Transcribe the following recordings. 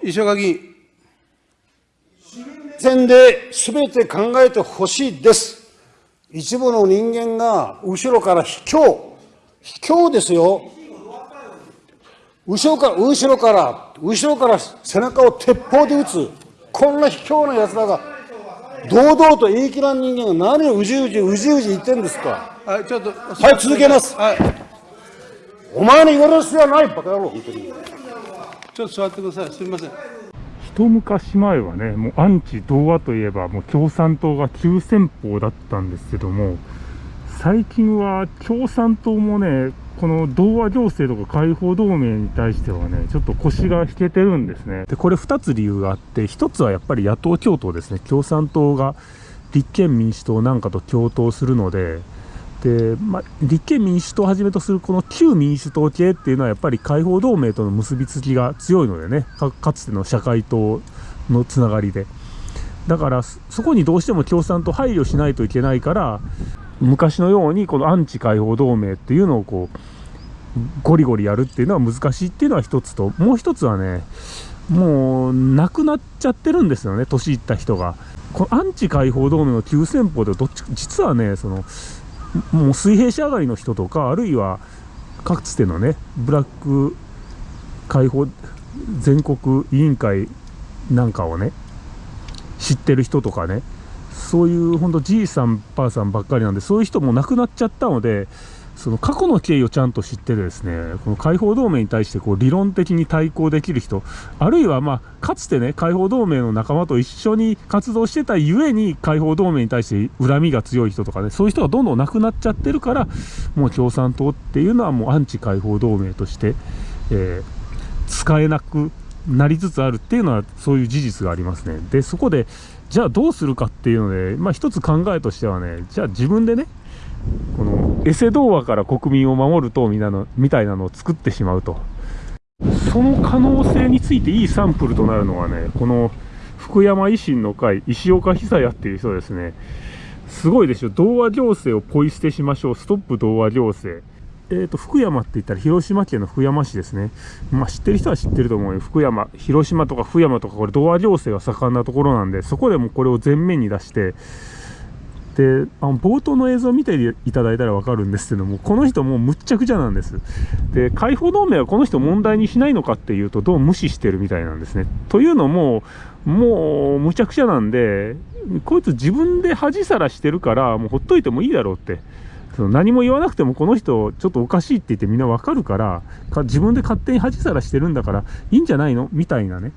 と石岡議員。線で全て考えてほしいです。一部の人間が後ろから卑怯、卑怯ですよ。後ろから、後ろから、後ろから背中を鉄砲で撃つ。こんな卑怯な奴らが、堂々と言い切らん人間が何をうじうじ、うじうじ言ってんですか。はい、ちょっと。はい、続けます。はい。お前に言われる必要はない、バカ野郎、本当に。ちょっと座ってください。すみません。一昔前はね、もうアンチ同和といえば、もう共産党が急先鋒だったんですけども、最近は共産党もね、この同和行政とか解放同盟に対してはね、ちょっと腰が引けてるんですね。で、これ2つ理由があって、1つはやっぱり野党共闘ですね。共産党が立憲民主党なんかと共闘するので、で、まあ、立憲民主党をはじめとするこの旧民主党系っていうのはやっぱり解放同盟との結びつきが強いのでね、かつての社会党のつながりで。だからそこにどうしても共産党配慮しないといけないから、昔のようにこのアンチ解放同盟っていうのをこう、ゴリゴリやるっていうのは難しいっていうのは一つと、もう一つはね、もうなくなっちゃってるんですよね、年いった人が。このアンチ解放同盟の急先鋒でどっち、実はね、その、もう水平仕上がりの人とか、あるいはかつてのね、ブラック解放全国委員会なんかをね、知ってる人とかね、そういう本当じいさん、ばあさんばっかりなんで、そういう人も亡くなっちゃったので、その過去の経緯をちゃんと知ってですね、この解放同盟に対してこう理論的に対抗できる人、あるいはまあ、かつてね、解放同盟の仲間と一緒に活動してたゆえに、解放同盟に対して恨みが強い人とかね、そういう人がどんどん亡くなっちゃってるから、もう共産党っていうのはもうアンチ解放同盟として、えー、使えなくなりつつあるっていうのは、そういう事実がありますね。で、そこで、じゃあどうするかっていうので、まあ一つ考えとしてはね、じゃあ自分でね、このエセ童話から国民を守る党みたいなみたいなのを作ってしまうと。その可能性についていいサンプルとなるのはね、この福山維新の会、石岡久也っていう人ですね。すごいでしょ。童話行政をポイ捨てしましょう。ストップ童話行政。えっ、ー、と、福山って言ったら広島県の福山市ですね。まあ知ってる人は知ってると思うよ。福山、広島とか福山とかこれ童話行政が盛んなところなんで、そこでもこれを前面に出して、であの冒頭の映像を見ていただいたら分かるんですけどもこの人もうむっちゃくちゃなんです。で解放同盟はこの人問題にしないのかっていうとどう無視してるみたいなんですね。というのももうむちゃくちゃなんでこいつ自分で恥さらしてるからもうほっといてもいいだろうって。その何も言わなくてもこの人ちょっとおかしいって言ってみんなわかるから自分で勝手に恥さらしてるんだからいいんじゃないの？みたいなね。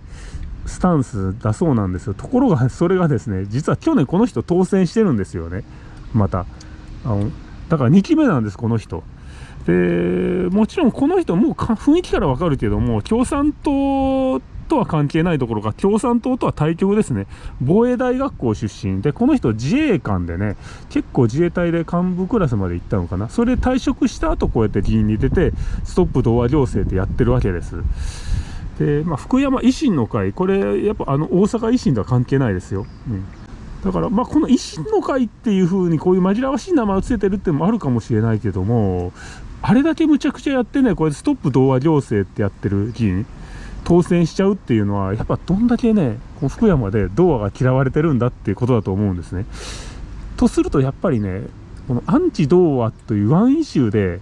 スタンスだそうなんですよ。ところが、それがですね、実は去年この人当選してるんですよね。また。あのだから2期目なんです、この人。で、もちろんこの人もう雰囲気からわかるけども、共産党とは関係ないところが、共産党とは対局ですね。防衛大学校出身で、この人自衛官でね、結構自衛隊で幹部クラスまで行ったのかな。それで退職した後こうやって議員に出て、ストップ童話行政ってやってるわけです。で、まあ、福山維新の会、これ、やっぱあの大阪維新とは関係ないですよ。うんだから、まあ、この維新の会っていう風にこういう紛らわしい名前を付けてるってのもあるかもしれないけども、あれだけむちゃくちゃやってね、これストップ童話行政ってやってる議員、当選しちゃうっていうのは、やっぱどんだけね、こ福山で童話が嫌われてるんだっていうことだと思うんですね。とすると、やっぱりね、このアンチ童話というワンイシューで、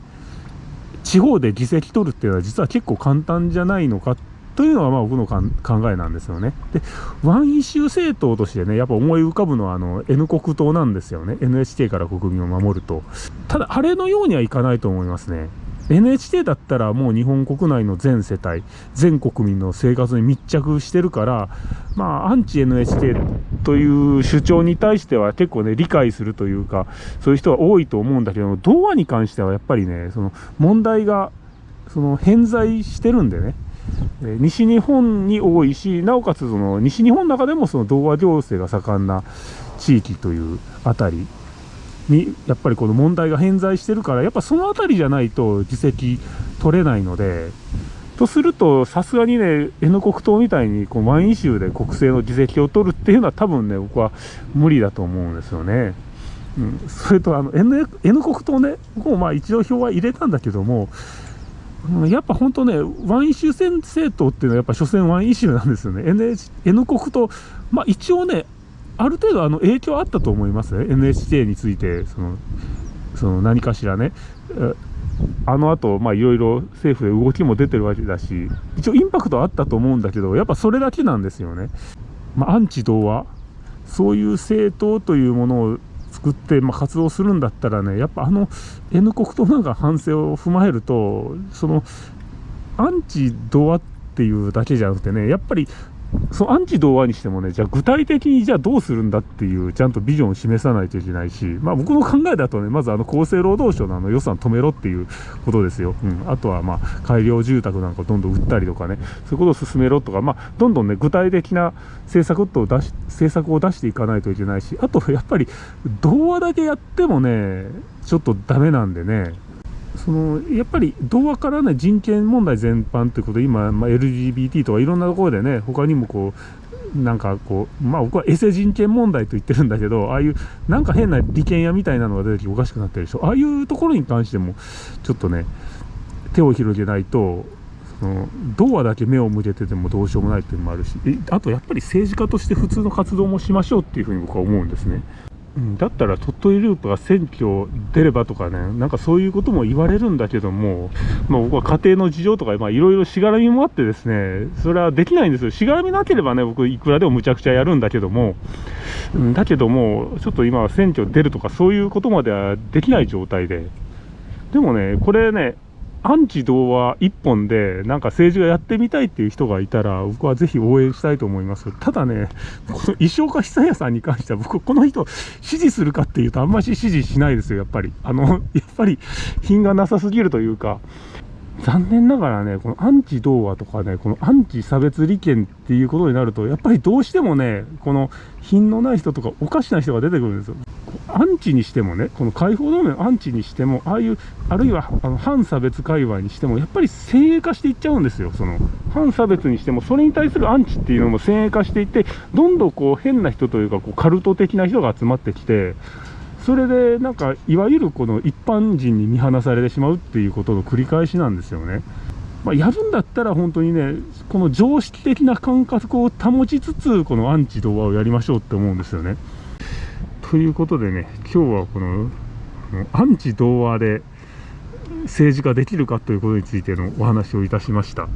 地方で議席取るっていうのは実は結構簡単じゃないのかっというのがまあ僕の考えなんですよね。で、ワンイシュー政党としてね、やっぱ思い浮かぶのはあの N 国党なんですよね。NHK から国民を守ると。ただ、あれのようにはいかないと思いますね。NHK だったらもう日本国内の全世帯、全国民の生活に密着してるから、まあ、アンチ NHK という主張に対しては結構ね、理解するというか、そういう人は多いと思うんだけど、童話に関してはやっぱりね、その問題が、その偏在してるんでね、西日本に多いし、なおかつその西日本の中でもその童話行政が盛んな地域というあたりに、やっぱりこの問題が偏在してるから、やっぱそのあたりじゃないと議席取れないので、とすると、さすがにね、N 国党みたいにこうワイン州で国政の議席を取るっていうのは多分ね、僕は無理だと思うんですよね。うん、それとあの N, N 国党ね、僕もまあ一応票は入れたんだけども、うんやっぱ本当ね、ワンイシュー制政党っていうのは、やっぱ所詮ワンイシューなんですよね、NH N 国と、まあ、一応ね、ある程度あの影響あったと思いますね、NHK について、そのその何かしらね、あの後まあいろいろ政府で動きも出てるわけだし、一応インパクトあったと思うんだけど、やっぱそれだけなんですよね。まあ、アンチ童話、そういう政党というものを作って、まあ、活動するんだったらね、やっぱあの N 国となんか反省を踏まえると、そのアンチドアっていうだけじゃなくてね、やっぱりそのアンチ童話にしてもね、じゃあ具体的にじゃあどうするんだっていう、ちゃんとビジョンを示さないといけないし、まあ僕の考えだとね、まずあの厚生労働省のあの予算止めろっていうことですよ。うん。あとはまあ改良住宅なんかどんどん売ったりとかね、そういうことを進めろとか、まあどんどんね、具体的な政策を出し、政策を出していかないといけないし、あとやっぱり童話だけやってもね、ちょっとダメなんでね、そのやっぱり童話からね人権問題全般ということで今、まあ、LGBT とかいろんなところでね他にもこうなんかこうまあ僕はエセ人権問題と言ってるんだけどああいうなんか変な利権屋みたいなのが出てきておかしくなってるでしょああいうところに関してもちょっとね手を広げないとその童話だけ目を向けててもどうしようもないっていうのもあるしあとやっぱり政治家として普通の活動もしましょうっていうふうに僕は思うんですね。うんだったら鳥取ループが選挙出ればとかね、なんかそういうことも言われるんだけども、まあ、僕は家庭の事情とか、まあ、いろいろしがらみもあってですね、それはできないんですよ。しがらみなければね、僕いくらでもむちゃくちゃやるんだけども、うんだけども、ちょっと今は選挙出るとかそういうことまではできない状態で。でもね、これね、アンチ童話一本で、なんか政治がやってみたいっていう人がいたら、僕はぜひ応援したいと思います。ただね、この石岡久也さんに関しては、僕、この人、支持するかっていうと、あんまり支持しないですよ、やっぱり。あの、やっぱり、品がなさすぎるというか、残念ながらね、このアンチ童話とかね、このアンチ差別利権っていうことになると、やっぱりどうしてもね、この品のない人とかおかしな人が出てくるんですよ。アンチにしてもね、この解放同盟アンチにしても、ああいう、あるいはあの反差別界隈にしても、やっぱり先鋭化していっちゃうんですよ。その、反差別にしても、それに対するアンチっていうのも先鋭化していって、どんどんこう変な人というか、こうカルト的な人が集まってきて、それでなんかいわゆるこの一般人に見放されてしまうっていうことの繰り返しなんですよね。まあ、やるんだったら本当にね、この常識的な感覚を保ちつつ、このアンチ童話をやりましょうって思うんですよね。ということでね、今日はこのアンチ童話で政治ができるかということについてのお話をいたしました。